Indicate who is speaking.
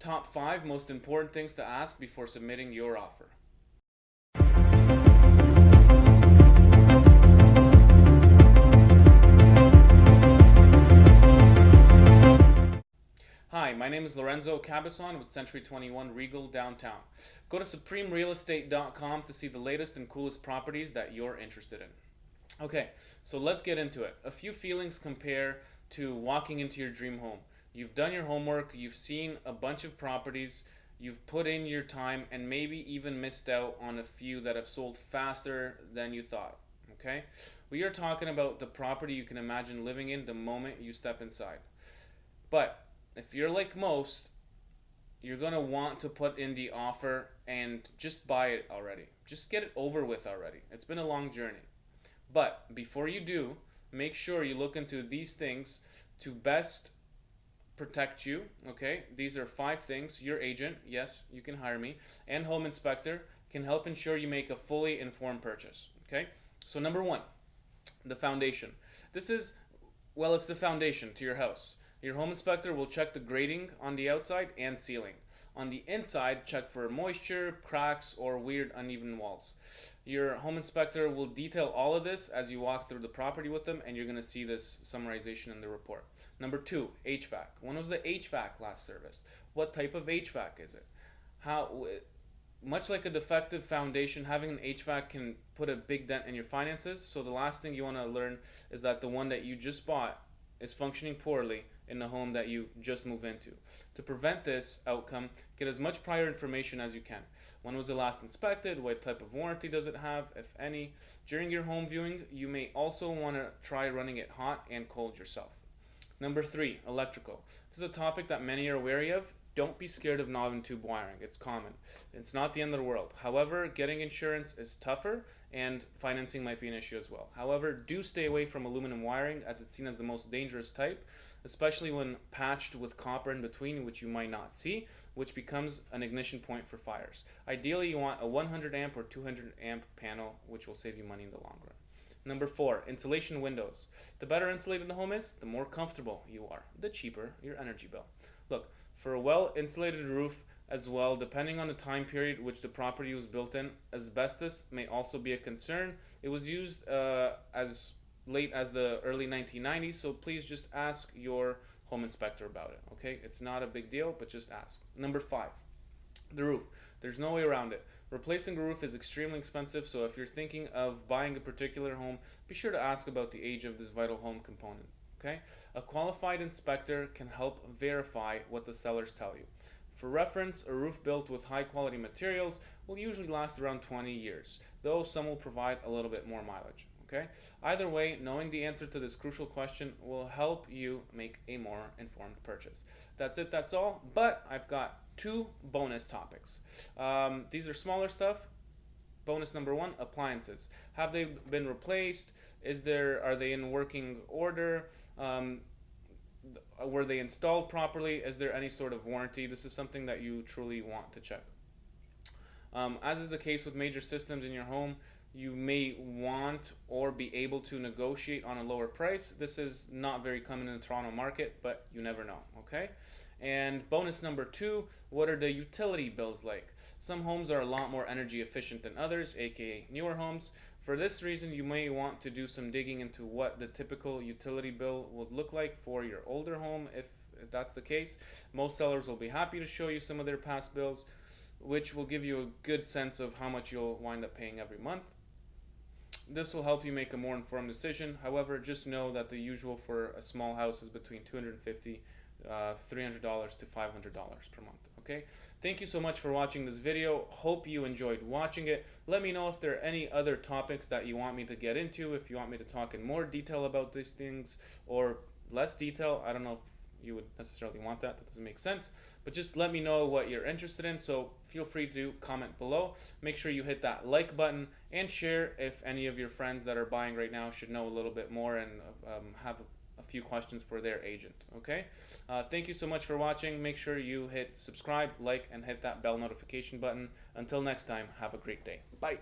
Speaker 1: top five most important things to ask before submitting your offer. Hi, my name is Lorenzo Cabazon with Century 21 Regal Downtown. Go to supremerealestate.com to see the latest and coolest properties that you're interested in. Okay, so let's get into it. A few feelings compare to walking into your dream home. You've done your homework, you've seen a bunch of properties, you've put in your time, and maybe even missed out on a few that have sold faster than you thought. Okay? We are talking about the property you can imagine living in the moment you step inside. But if you're like most, you're going to want to put in the offer and just buy it already. Just get it over with already. It's been a long journey. But before you do, make sure you look into these things to best protect you. Okay, these are five things. Your agent, yes, you can hire me, and home inspector can help ensure you make a fully informed purchase. Okay, so number one, the foundation. This is, well, it's the foundation to your house. Your home inspector will check the grading on the outside and sealing. On the inside, check for moisture, cracks, or weird uneven walls. Your home inspector will detail all of this as you walk through the property with them, and you're going to see this summarization in the report. Number two, HVAC. When was the HVAC last serviced? What type of HVAC is it? How, much like a defective foundation, having an HVAC can put a big dent in your finances. So the last thing you want to learn is that the one that you just bought is functioning poorly in the home that you just move into. To prevent this outcome, get as much prior information as you can. When was it last inspected? What type of warranty does it have, if any? During your home viewing, you may also want to try running it hot and cold yourself. Number three, electrical. This is a topic that many are wary of. Don't be scared of knob and tube wiring. It's common. It's not the end of the world. However, getting insurance is tougher and financing might be an issue as well. However, do stay away from aluminum wiring as it's seen as the most dangerous type, especially when patched with copper in between, which you might not see, which becomes an ignition point for fires. Ideally, you want a 100 amp or 200 amp panel, which will save you money in the long run. Number four, insulation windows. The better insulated the home is, the more comfortable you are, the cheaper your energy bill. Look, for a well insulated roof as well, depending on the time period which the property was built in, asbestos may also be a concern. It was used uh, as late as the early 1990s, so please just ask your home inspector about it. Okay, it's not a big deal, but just ask. Number five, the roof. There's no way around it. Replacing a roof is extremely expensive, so if you're thinking of buying a particular home, be sure to ask about the age of this vital home component. Okay? A qualified inspector can help verify what the sellers tell you. For reference, a roof built with high quality materials will usually last around 20 years, though some will provide a little bit more mileage. Okay? Either way, knowing the answer to this crucial question will help you make a more informed purchase. That's it, that's all. But I've got two bonus topics. Um, these are smaller stuff. Bonus number one, appliances. Have they been replaced? Is there are they in working order? Um, were they installed properly? Is there any sort of warranty? This is something that you truly want to check. Um, as is the case with major systems in your home, you may want or be able to negotiate on a lower price. This is not very common in the Toronto market, but you never know, okay? And bonus number two, what are the utility bills like? Some homes are a lot more energy efficient than others, aka newer homes. For this reason, you may want to do some digging into what the typical utility bill would look like for your older home if, that's the case. Most sellers will be happy to show you some of their past bills, which will give you a good sense of how much you'll wind up paying every month. This will help you make a more informed decision. However, just know that the usual for a small house is between 250 uh, $300 to $500 per month okay thank you so much for watching this video hope you enjoyed watching it let me know if there are any other topics that you want me to get into if you want me to talk in more detail about these things or less detail I don't know you would necessarily want that that doesn't make sense but just let me know what you're interested in so feel free to comment below make sure you hit that like button and share if any of your friends that are buying right now should know a little bit more and um, have a few questions for their agent. Okay. Uh, thank you so much for watching. Make sure you hit subscribe, like, and hit that bell notification button. Until next time, have a great day. Bye.